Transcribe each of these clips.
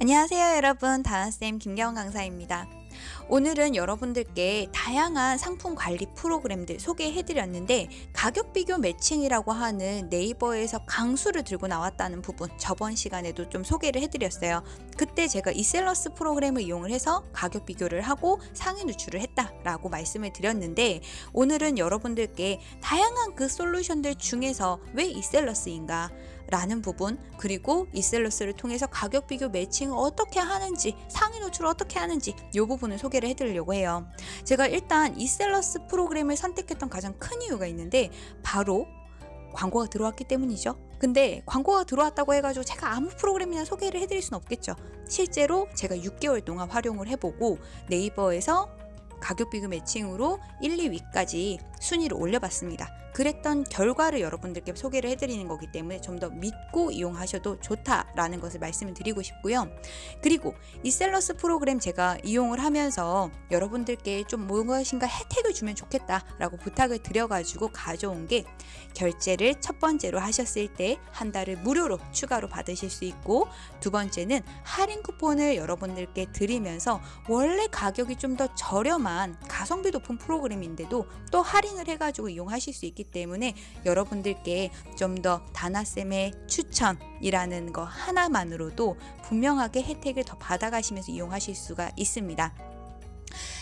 안녕하세요 여러분 다나쌤 김경원 강사입니다. 오늘은 여러분들께 다양한 상품 관리 프로그램들 소개해 드렸는데 가격 비교 매칭이라고 하는 네이버에서 강수를 들고 나왔다는 부분 저번 시간에도 좀 소개를 해 드렸어요. 그때 제가 이셀러스 프로그램을 이용을 해서 가격 비교를 하고 상위 누출을 했다라고 말씀을 드렸는데 오늘은 여러분들께 다양한 그 솔루션들 중에서 왜 이셀러스인가 라는 부분 그리고 이셀러스를 통해서 가격 비교 매칭을 어떻게 하는지 상위 노출을 어떻게 하는지 이 부분을 소개를 해드리려고 해요. 제가 일단 이셀러스 프로그램을 선택했던 가장 큰 이유가 있는데 바로 광고가 들어왔기 때문이죠. 근데 광고가 들어왔다고 해가지고 제가 아무 프로그램이나 소개를 해드릴 수는 없겠죠. 실제로 제가 6개월 동안 활용을 해보고 네이버에서 가격 비교 매칭으로 1, 2위까지 순위를 올려봤습니다. 그랬던 결과를 여러분들께 소개를 해드리는 거기 때문에 좀 더 믿고 이용하셔도 좋다라는 것을 말씀을 드리고 싶고요. 그리고 이 셀러스 프로그램 제가 이용을 하면서 여러분들께 좀 무엇인가 혜택을 주면 좋겠다라고 부탁을 드려가지고 가져온 게 결제를 첫 번째로 하셨을 때 한 달을 무료로 추가로 받으실 수 있고 두 번째는 할인 쿠폰을 여러분들께 드리면서 원래 가격이 좀 더 저렴한 가성비 높은 프로그램인데도 또 할인 을 해가지고 이용하실 수 있기 때문에 여러분들께 좀 더 다나쌤의 추천이라는 거 하나만으로도 분명하게 혜택을 더 받아가시면서 이용하실 수가 있습니다.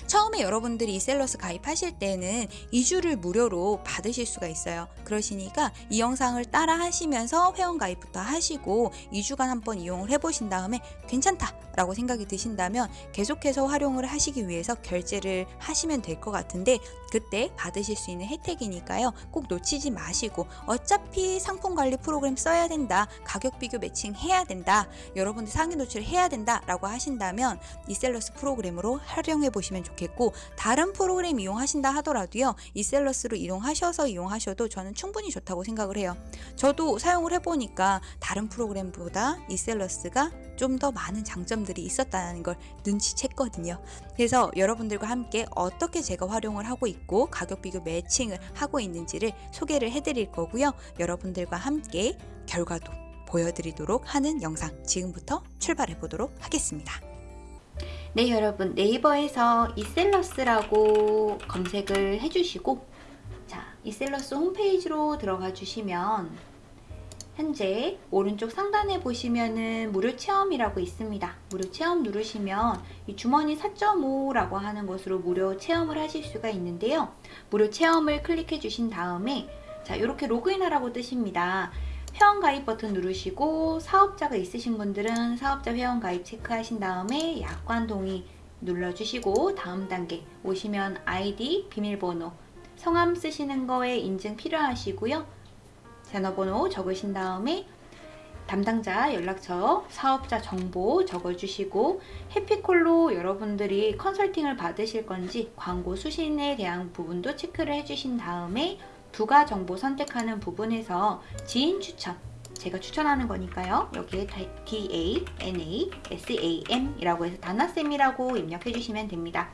처음에 여러분들이 이셀러스 가입하실 때는 2주를 무료로 받으실 수가 있어요. 그러시니까 이 영상을 따라 하시면서 회원 가입부터 하시고 2주간 한번 이용을 해보신 다음에 괜찮다 라고 생각이 드신다면 계속해서 활용을 하시기 위해서 결제를 하시면 될 것 같은데 그때 받으실 수 있는 혜택이니까요. 꼭 놓치지 마시고 어차피 상품 관리 프로그램 써야 된다. 가격 비교 매칭 해야 된다. 여러분들 상위 노출 해야 된다 라고 하신다면 이셀러스 프로그램으로 활용해 보시면 좋겠 고 다른 프로그램 이용하신다 하더라도요. 이셀러스로 이용하셔서 이용하셔도 저는 충분히 좋다고 생각을 해요. 저도 사용을 해보니까 다른 프로그램보다 이셀러스가 좀 더 많은 장점들이 있었다는 걸 눈치챘거든요. 그래서 여러분들과 함께 어떻게 제가 활용을 하고 있고 가격 비교 매칭을 하고 있는지를 소개를 해드릴 거고요. 여러분들과 함께 결과도 보여드리도록 하는 영상 지금부터 출발해 보도록 하겠습니다. 네 여러분 네이버에서 이셀러스라고 검색을 해주시고 자 이셀러스 홈페이지로 들어가 주시면 현재 오른쪽 상단에 보시면은 무료 체험이라고 있습니다. 무료 체험 누르시면 이 주머니 4.5라고 하는 것으로 무료 체험을 하실 수가 있는데요. 무료 체험을 클릭해 주신 다음에 자 이렇게 로그인하라고 뜨십니다. 회원가입 버튼 누르시고 사업자가 있으신 분들은 사업자 회원가입 체크하신 다음에 약관 동의 눌러주시고 다음 단계 오시면 아이디, 비밀번호, 성함 쓰시는 거에 인증 필요하시고요. 전화번호 적으신 다음에 담당자 연락처, 사업자 정보 적어주시고 해피콜로 여러분들이 컨설팅을 받으실 건지 광고 수신에 대한 부분도 체크를 해주신 다음에 부가 정보 선택하는 부분에서 지인 추천 제가 추천하는 거니까요. 여기에 D-A-N-A-S-A-M 이라고 해서 다나쌤이라고 입력해 주시면 됩니다.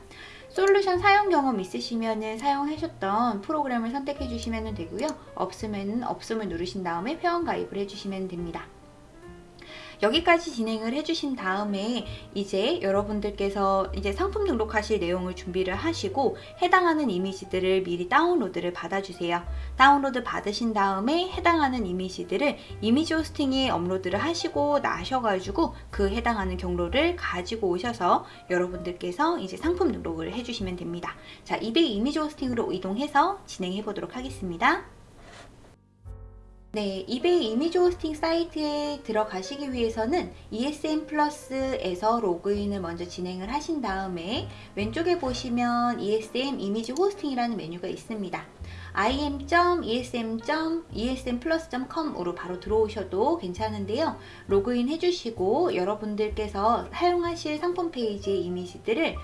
솔루션 사용 경험 있으시면 사용하셨던 프로그램을 선택해 주시면 되고요. 없으면 없음을 누르신 다음에 회원 가입을 해주시면 됩니다. 여기까지 진행을 해주신 다음에 이제 여러분들께서 이제 상품 등록하실 내용을 준비를 하시고 해당하는 이미지들을 미리 다운로드를 받아주세요. 다운로드 받으신 다음에 해당하는 이미지들을 이미지 호스팅에 업로드를 하시고 나셔가지고 그 해당하는 경로를 가지고 오셔서 여러분들께서 이제 상품 등록을 해주시면 됩니다. 자, 200 이미지 호스팅으로 이동해서 진행해 보도록 하겠습니다. 네, 이베이 이미지 호스팅 사이트에 들어가시기 위해서는 ESM 플러스에서 로그인을 먼저 진행을 하신 다음에 왼쪽에 보시면 ESM 이미지 호스팅이라는 메뉴가 있습니다. im.esm.esmplus.com으로 바로 들어오셔도 괜찮은데요. 로그인 해주시고 여러분들께서 사용하실 상품 페이지의 이미지들을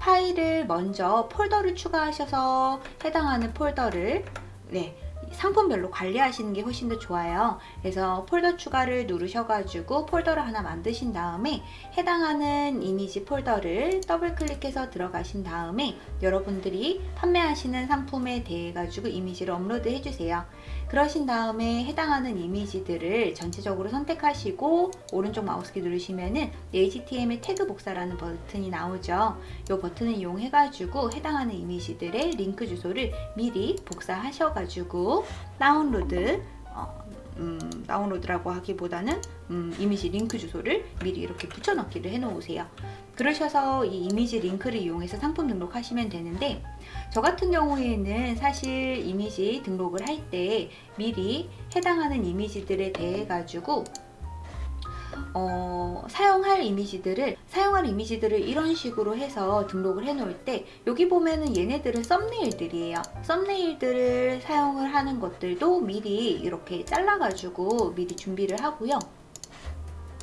파일을 먼저 폴더를 추가하셔서 해당하는 폴더를 네, 상품별로 관리하시는 게 훨씬 더 좋아요. 그래서 폴더 추가를 누르셔가지고 폴더를 하나 만드신 다음에 해당하는 이미지 폴더를 더블 클릭해서 들어가신 다음에 여러분들이 판매하시는 상품에 대해 가지고 이미지를 업로드 해주세요. 그러신 다음에 해당하는 이미지들을 전체적으로 선택하시고 오른쪽 마우스키 누르시면은 HTML 태그 복사라는 버튼이 나오죠. 이 버튼을 이용해가지고 해당하는 이미지들의 링크 주소를 미리 복사하셔가지고 다운로드 어, 음, 다운로드라고 하기보다는 음, 이미지 링크 주소를 미리 이렇게 붙여넣기를 해놓으세요. 그러셔서 이 이미지 링크를 이용해서 상품 등록하시면 되는데 저 같은 경우에는 사실 이미지 등록을 할 때 미리 해당하는 이미지들에 대해 가지고 어, 사용할 이미지들을 사용할 이미지들을 이런 식으로 해서 등록을 해 놓을 때 여기 보면은 얘네들은 썸네일들이에요. 썸네일들을 사용을 하는 것들도 미리 이렇게 잘라 가지고 미리 준비를 하고요.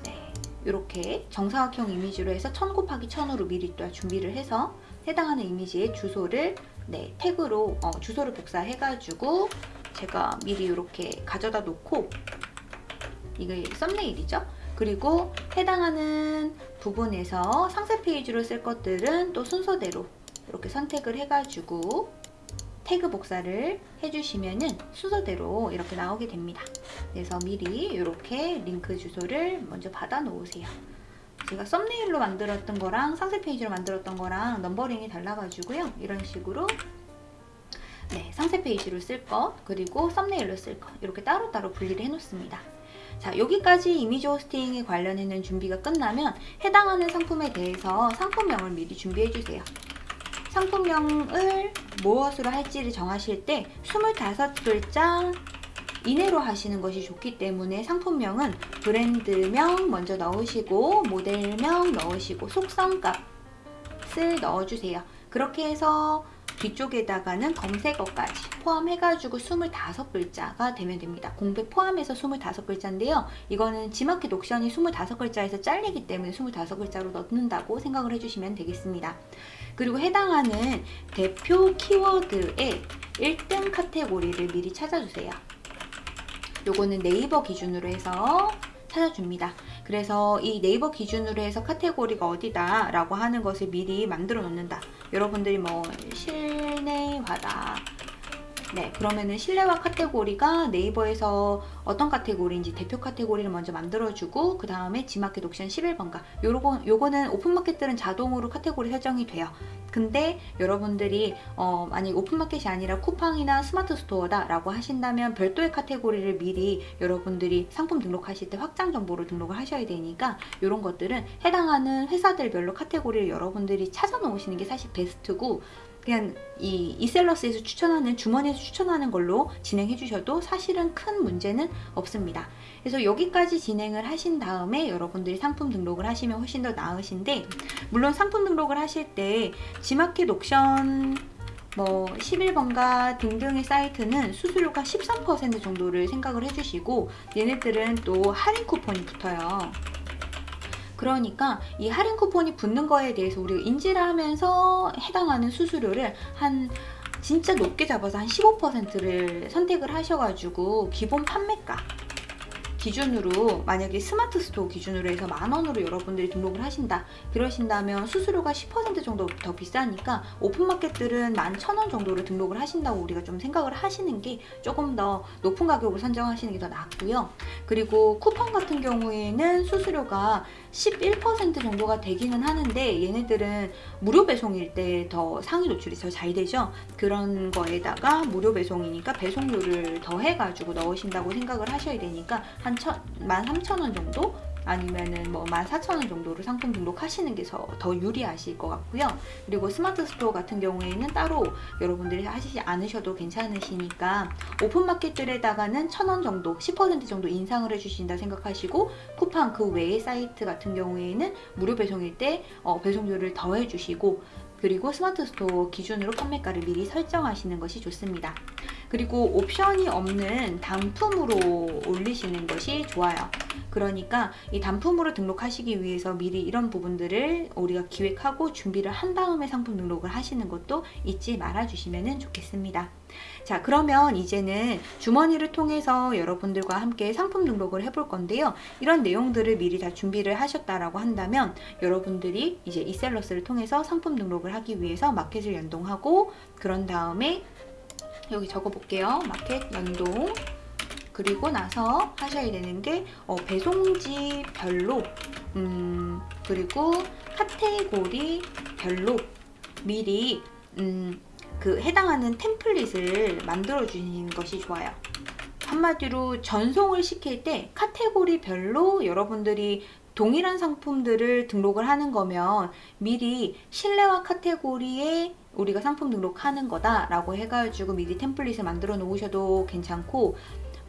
네, 이렇게 정사각형 이미지로 해서 1000 곱하기 1000으로 미리 또 준비를 해서 해당하는 이미지의 주소를 네, 태그로 어, 주소를 복사해 가지고 제가 미리 이렇게 가져다 놓고 이게 썸네일이죠 그리고 해당하는 부분에서 상세 페이지로 쓸 것들은 또 순서대로 이렇게 선택을 해가지고 태그 복사를 해주시면 은 순서대로 이렇게 나오게 됩니다. 그래서 미리 이렇게 링크 주소를 먼저 받아 놓으세요. 제가 썸네일로 만들었던 거랑 상세 페이지로 만들었던 거랑 numbering이 달라가지고요. 이런 식으로 네, 상세 페이지로 쓸 것, 그리고 썸네일로 쓸 것, 이렇게 따로따로 분리를 해놓습니다. 자, 여기까지 이미지 호스팅에 관련해는 준비가 끝나면 해당하는 상품에 대해서 상품명을 미리 준비해 주세요. 상품명을 무엇으로 할지를 정하실 때 25글자 이내로 하시는 것이 좋기 때문에 상품명은 브랜드명 먼저 넣으시고 모델명 넣으시고 속성값을 넣어주세요. 그렇게 해서 뒤쪽에다가는 검색어까지 포함해가지고 25글자가 되면 됩니다. 공백 포함해서 25글자인데요. 이거는 지마켓 옥션이 25글자에서 잘리기 때문에 25글자로 넣는다고 생각을 해주시면 되겠습니다. 그리고 해당하는 대표 키워드의 1등 카테고리를 미리 찾아주세요. 요거는 네이버 기준으로 해서 찾아줍니다. 그래서 이 네이버 기준으로 해서 카테고리가 어디다 라고 하는 것을 미리 만들어 놓는다. 여러분들이 뭐 실내화다. 네, 그러면은 실내화 카테고리가 네이버에서 어떤 카테고리인지 대표 카테고리를 먼저 만들어주고 그 다음에 지마켓 옥션 11번가 요거, 요거는 오픈마켓들은 자동으로 카테고리 설정이 돼요. 근데 여러분들이 어, 만약 오픈마켓이 아니라 쿠팡이나 스마트 스토어다 라고 하신다면 별도의 카테고리를 미리 여러분들이 상품 등록하실 때 확장 정보를 등록을 하셔야 되니까 이런 것들은 해당하는 회사들별로 카테고리를 여러분들이 찾아 놓으시는 게 사실 베스트고 그냥 이 이셀러스에서 추천하는 주머니에서 추천하는 걸로 진행해 주셔도 사실은 큰 문제는 없습니다. 그래서 여기까지 진행을 하신 다음에 여러분들이 상품 등록을 하시면 훨씬 더 나으신데 물론 상품 등록을 하실 때 지마켓 옥션 뭐 11번가 등등의 사이트는 수수료가 13% 정도를 생각을 해주시고 얘네들은 또 할인 쿠폰이 붙어요. 그러니까 이 할인 쿠폰이 붙는 거에 대해서 우리가 인지를 하면서 해당하는 수수료를 한 진짜 높게 잡아서 한 15%를 선택을 하셔가지고 기본 판매가 기준으로 만약에 스마트 스토어 기준으로 해서 만 원으로 여러분들이 등록을 하신다 그러신다면 수수료가 10% 정도 더 비싸니까 오픈마켓들은 만천원 정도로 등록을 하신다고 우리가 좀 생각을 하시는 게 조금 더 높은 가격으로 선정하시는 게 더 낫고요. 그리고 쿠팡 같은 경우에는 수수료가 11% 정도가 되기는 하는데 얘네들은 무료 배송일 때 더 상위 노출이 더 잘 되죠? 그런 거에다가 무료 배송이니까 배송료를 더 해가지고 넣으신다고 생각을 하셔야 되니까 한 13,000원 정도 아니면은 뭐 14,000원 정도로 상품 등록하시는 게 더 유리하실 것 같고요. 그리고 스마트 스토어 같은 경우에는 따로 여러분들이 하시지 않으셔도 괜찮으시니까 오픈마켓들에다가는 1,000원 정도, 10% 정도 인상을 해주신다 생각하시고 쿠팡 그 외의 사이트 같은 경우에는 무료 배송일 때 어, 배송료를 더 해주시고 그리고 스마트 스토어 기준으로 판매가를 미리 설정하시는 것이 좋습니다. 그리고 옵션이 없는 단품으로 올리시는 것이 좋아요. 그러니까 이 단품으로 등록하시기 위해서 미리 이런 부분들을 우리가 기획하고 준비를 한 다음에 상품 등록을 하시는 것도 잊지 말아 주시면 좋겠습니다. 자 그러면 이제는 주머니를 통해서 여러분들과 함께 상품 등록을 해볼 건데요. 이런 내용들을 미리 다 준비를 하셨다라고 한다면 여러분들이 이제 이셀러스를 통해서 상품 등록을 하기 위해서 마켓을 연동하고 그런 다음에 여기 적어 볼게요. 마켓 연동. 그리고 나서 하셔야 되는 게 어, 배송지 별로 음, 그리고 카테고리 별로 미리 음, 그 해당하는 템플릿을 만들어 주시는 것이 좋아요. 한마디로 전송을 시킬 때 카테고리별로 여러분들이 동일한 상품들을 등록을 하는 거면 미리 실내화 카테고리에 우리가 상품 등록하는 거다 라고 해가지고 미리 템플릿을 만들어 놓으셔도 괜찮고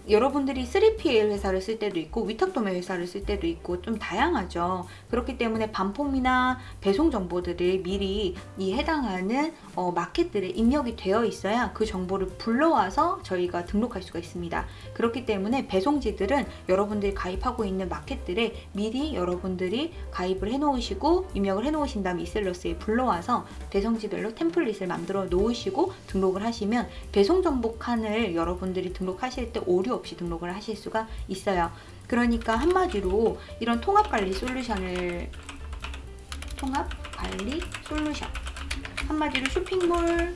여러분들이 3PL 회사를 쓸 때도 있고 위탁도매 회사를 쓸 때도 있고 좀 다양하죠. 그렇기 때문에 반품이나 배송 정보들을 미리 이 해당하는 어, 마켓들에 입력이 되어 있어야 그 정보를 불러와서 저희가 등록할 수가 있습니다. 그렇기 때문에 배송지들은 여러분들이 가입하고 있는 마켓들에 미리 여러분들이 가입을 해 놓으시고 입력을 해 놓으신 다음 이셀러스에 불러와서 배송지별로 템플릿을 만들어 놓으시고 등록을 하시면 배송 정보 칸을 여러분들이 등록하실 때 오류 없이 등록을 하실 수가 있어요. 그러니까 한마디로 이런 통합 관리 솔루션을 통합 관리 솔루션. 한마디로 쇼핑몰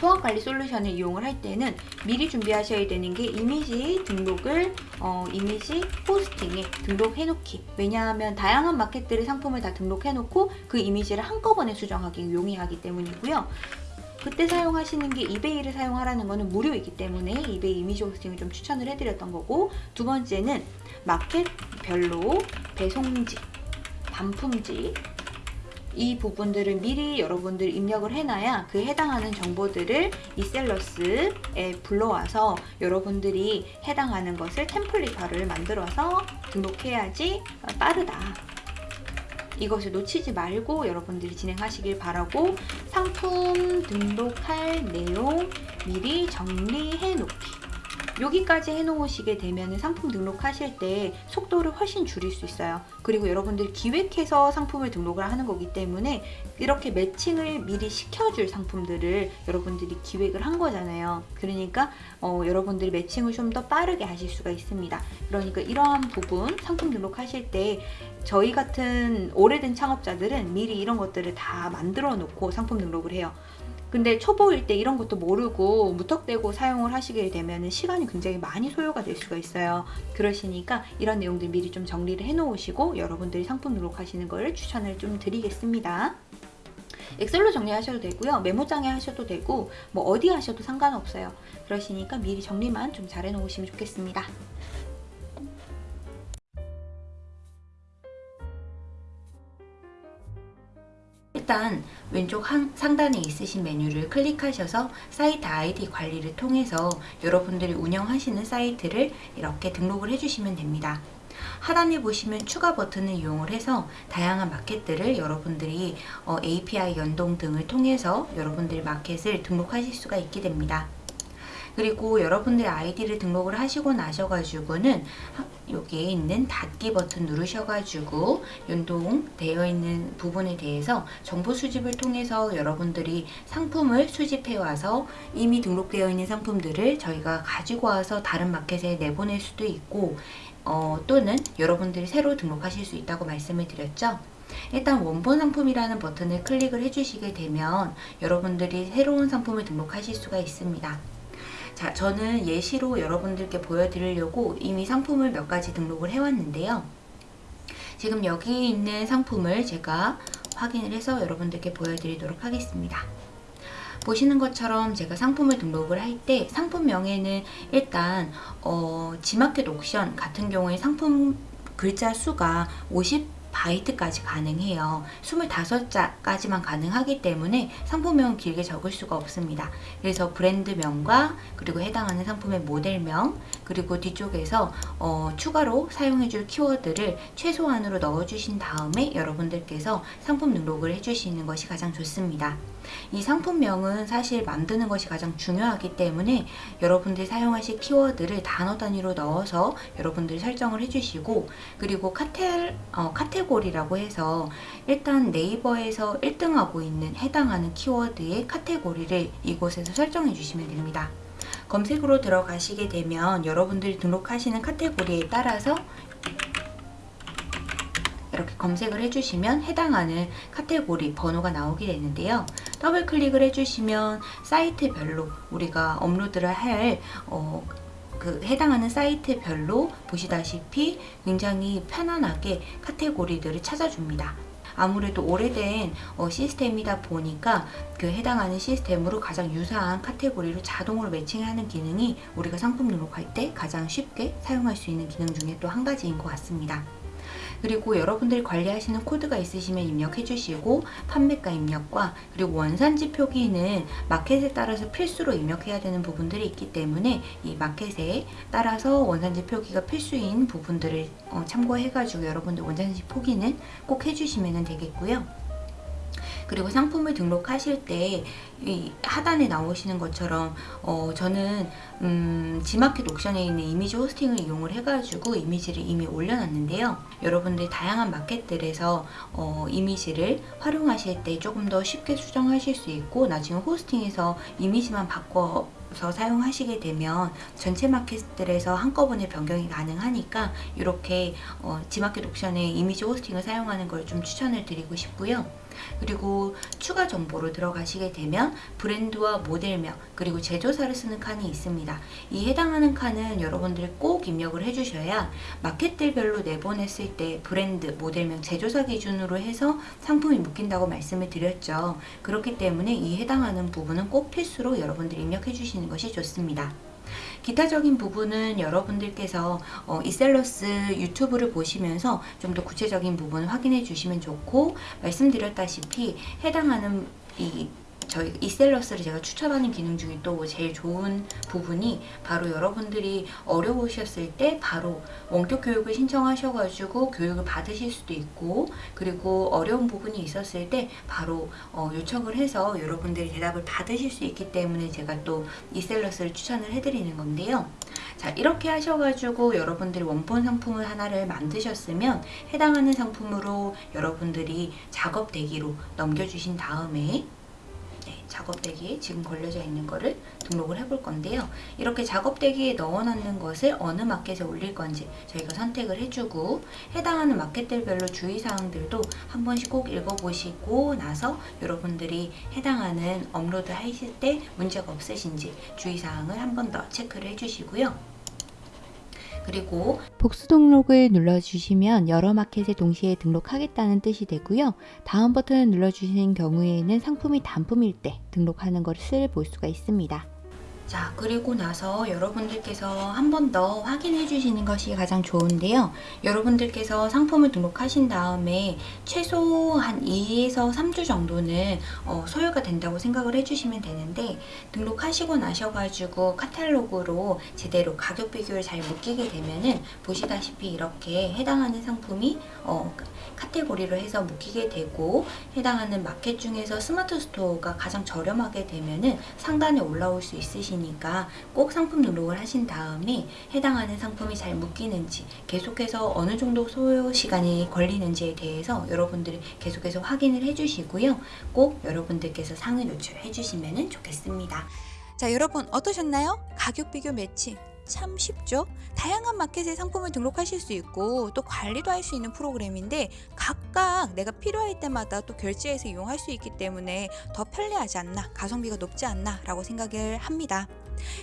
통합 관리 솔루션을 이용을 할 때는 미리 준비하셔야 되는 게 이미지 등록을 어, 이미지 포스팅에 등록해 놓기. 왜냐하면 다양한 마켓들의 상품을 다 등록해 놓고 그 이미지를 한꺼번에 수정하기 용이하기 때문이고요 그때 사용하시는 게 이베이를 사용하라는 거는 무료이기 때문에 이베이 이미지 호스팅을 좀 추천을 해드렸던 거고 두 번째는 마켓별로 배송지, 반품지 이 부분들을 미리 여러분들 입력을 해놔야 그 해당하는 정보들을 이셀러스에 불러와서 여러분들이 해당하는 것을 템플릿화를 만들어서 등록해야지 빠르다. 이것을 놓치지 말고 여러분들이 진행하시길 바라고 상품 등록할 내용 미리 정리해 놓기 여기까지 해놓으시게 되면 상품 등록하실 때 속도를 훨씬 줄일 수 있어요. 그리고 여러분들 기획해서 상품을 등록을 하는 거기 때문에 이렇게 매칭을 미리 시켜줄 상품들을 여러분들이 기획을 한 거잖아요. 그러니까 어, 여러분들이 매칭을 좀 더 빠르게 하실 수가 있습니다. 그러니까 이러한 부분 상품 등록하실 때 저희 같은 오래된 창업자들은 미리 이런 것들을 다 만들어 놓고 상품 등록을 해요. 근데 초보일 때 이런 것도 모르고 무턱대고 사용을 하시게 되면 시간이 굉장히 많이 소요가 될 수가 있어요. 그러시니까 이런 내용들 미리 좀 정리를 해 놓으시고 여러분들이 상품 등록하시는 걸 추천을 좀 드리겠습니다. 엑셀로 정리하셔도 되고요. 메모장에 하셔도 되고 뭐 어디 하셔도 상관없어요. 그러시니까 미리 정리만 좀 잘 해놓으시면 좋겠습니다. 일단 왼쪽 한, 상단에 있으신 메뉴를 클릭하셔서 사이트 아이디 관리를 통해서 여러분들이 운영하시는 사이트를 이렇게 등록을 해주시면 됩니다. 하단에 보시면 추가 버튼을 이용을 해서 다양한 마켓들을 여러분들이 어, API 연동 등을 통해서 여러분들의 마켓을 등록하실 수가 있게 됩니다. 그리고 여러분들의 아이디를 등록을 하시고 나셔가지고는 여기에 있는 닫기 버튼 누르셔가지고 연동되어 있는 부분에 대해서 정보 수집을 통해서 여러분들이 상품을 수집해 와서 이미 등록되어 있는 상품들을 저희가 가지고 와서 다른 마켓에 내보낼 수도 있고 어, 또는 여러분들이 새로 등록하실 수 있다고 말씀을 드렸죠. 일단 원본 상품이라는 버튼을 클릭을 해주시게 되면 여러분들이 새로운 상품을 등록하실 수가 있습니다. 자, 저는 예시로 여러분들께 보여드리려고 이미 상품을 몇 가지 등록을 해왔는데요. 지금 여기 있는 상품을 제가 확인을 해서 여러분들께 보여드리도록 하겠습니다. 보시는 것처럼 제가 상품을 등록을 할 때 상품명에는 일단 어, 지마켓 옥션 같은 경우에 상품 글자 수가 50 바이트까지 가능해요. 25자까지만 가능하기 때문에 상품명은 길게 적을 수가 없습니다. 그래서 브랜드명과 그리고 해당하는 상품의 모델명 그리고 뒤쪽에서 어, 추가로 사용해줄 키워드를 최소한으로 넣어주신 다음에 여러분들께서 상품 등록을 해주시는 것이 가장 좋습니다. 이 상품명은 사실 만드는 것이 가장 중요하기 때문에 여러분들이 사용하실 키워드를 단어 단위로 넣어서 여러분들이 설정을 해주시고 그리고 카텔, 어, 카 테고리라고 해서 일단 네이버에서 1등하고 있는 해당하는 키워드의 카테고리를 이곳에서 설정해 주시면 됩니다. 검색으로 들어가시게 되면 여러분들이 등록하시는 카테고리에 따라서 이렇게 검색을 해주시면 해당하는 카테고리 번호가 나오게 되는데요. 더블 클릭을 해주시면 사이트별로 우리가 업로드를 할 어, 그 해당하는 사이트별로 보시다시피 굉장히 편안하게 카테고리들을 찾아줍니다. 아무래도 오래된 어, 시스템이다 보니까 그 해당하는 시스템으로 가장 유사한 카테고리로 자동으로 매칭하는 기능이 우리가 상품 등록할 때 가장 쉽게 사용할 수 있는 기능 중에 또 한 가지인 것 같습니다. 그리고 여러분들이 관리하시는 코드가 있으시면 입력해 주시고 판매가 입력과 그리고 원산지 표기는 마켓에 따라서 필수로 입력해야 되는 부분들이 있기 때문에 이 마켓에 따라서 원산지 표기가 필수인 부분들을 어, 참고해 가지고 여러분들 원산지 표기는 꼭 해주시면 되겠고요. 그리고 상품을 등록하실 때이 하단에 나오시는 것처럼 어 저는 음 지마켓 옥션에 있는 이미지 호스팅을 이용을 해가지고 이미지를 이미 올려놨는데요. 여러분들 다양한 마켓들에서 어 이미지를 활용하실 때 조금 더 쉽게 수정하실 수 있고 나중에 호스팅에서 이미지만 바꿔 서 사용하시게 되면 전체 마켓들에서 한꺼번에 변경이 가능하니까 이렇게 어, 지마켓 옥션에 이미지 호스팅을 사용하는 걸 좀 추천을 드리고 싶고요. 그리고 추가 정보로 들어가시게 되면 브랜드와 모델명 그리고 제조사를 쓰는 칸이 있습니다. 이 해당하는 칸은 여러분들이 꼭 입력을 해주셔야 마켓들별로 내보냈을 때 브랜드, 모델명, 제조사 기준으로 해서 상품이 묶인다고 말씀을 드렸죠. 그렇기 때문에 이 해당하는 부분은 꼭 필수로 여러분들이 입력해 주시는 것이 좋습니다. 기타적인 부분은 여러분들께서 어, 이셀러스 유튜브를 보시면서 좀 더 구체적인 부분 확인해 주시면 좋고 말씀드렸다시피 해당하는 이 저희 이셀러스를 제가 추천하는 기능 중에 또 제일 좋은 부분이 바로 여러분들이 어려우셨을 때 바로 원격 교육을 신청하셔가지고 교육을 받으실 수도 있고 그리고 어려운 부분이 있었을 때 바로 어, 요청을 해서 여러분들이 대답을 받으실 수 있기 때문에 제가 또 이셀러스를 추천을 해드리는 건데요. 자 이렇게 하셔가지고 여러분들이 원본 상품을 하나를 만드셨으면 해당하는 상품으로 여러분들이 작업 대기로 넘겨주신 다음에 네, 작업대기에 지금 걸려져 있는 거를 등록을 해볼 건데요. 이렇게 작업대기에 넣어놓는 것을 어느 마켓에 올릴 건지 저희가 선택을 해주고 해당하는 마켓들별로 주의사항들도 한 번씩 꼭 읽어보시고 나서 여러분들이 해당하는 업로드 하실 때 문제가 없으신지 주의사항을 한 번 더 체크를 해주시고요. 그리고 복수 등록을 눌러주시면 여러 마켓에 동시에 등록하겠다는 뜻이 되고요. 다음 버튼을 눌러주시는 경우에는 상품이 단품일 때 등록하는 것을 볼 수가 있습니다. 자 그리고 나서 여러분들께서 한 번 더 확인해 주시는 것이 가장 좋은데요. 여러분들께서 상품을 등록하신 다음에 최소 한 2에서 3주 정도는 어, 소요가 된다고 생각을 해주시면 되는데 등록하시고 나셔가지고 카탈로그로 제대로 가격 비교를 잘 묶이게 되면은 보시다시피 이렇게 해당하는 상품이 어, 카테고리로 해서 묶이게 되고 해당하는 마켓 중에서 스마트 스토어가 가장 저렴하게 되면은 상단에 올라올 수 있으시니까 꼭 상품 등록을 하신 다음에 해당하는 상품이 잘 묶이는지 계속해서 어느 정도 소요 시간이 걸리는지에 대해서 여러분들이 계속해서 확인을 해주시고요. 꼭 여러분들께서 상을 노출해 주시면 좋겠습니다. 자, 여러분 어떠셨나요? 가격 비교 매칭 참 쉽죠? 다양한 마켓에 상품을 등록하실 수 있고 또 관리도 할 수 있는 프로그램인데 각각 내가 필요할 때마다 또 결제해서 이용할 수 있기 때문에 더 편리하지 않나 가성비가 높지 않나 라고 생각을 합니다.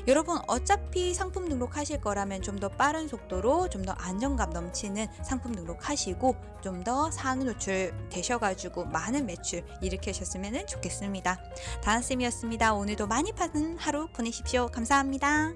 여러분 어차피 상품 등록하실 거라면 좀 더 빠른 속도로 좀 더 안정감 넘치는 상품 등록하시고 좀 더 상위 노출 되셔가지고 많은 매출 일으키셨으면 좋겠습니다. 다은쌤이었습니다. 오늘도 많이 파는 하루 보내십시오. 감사합니다.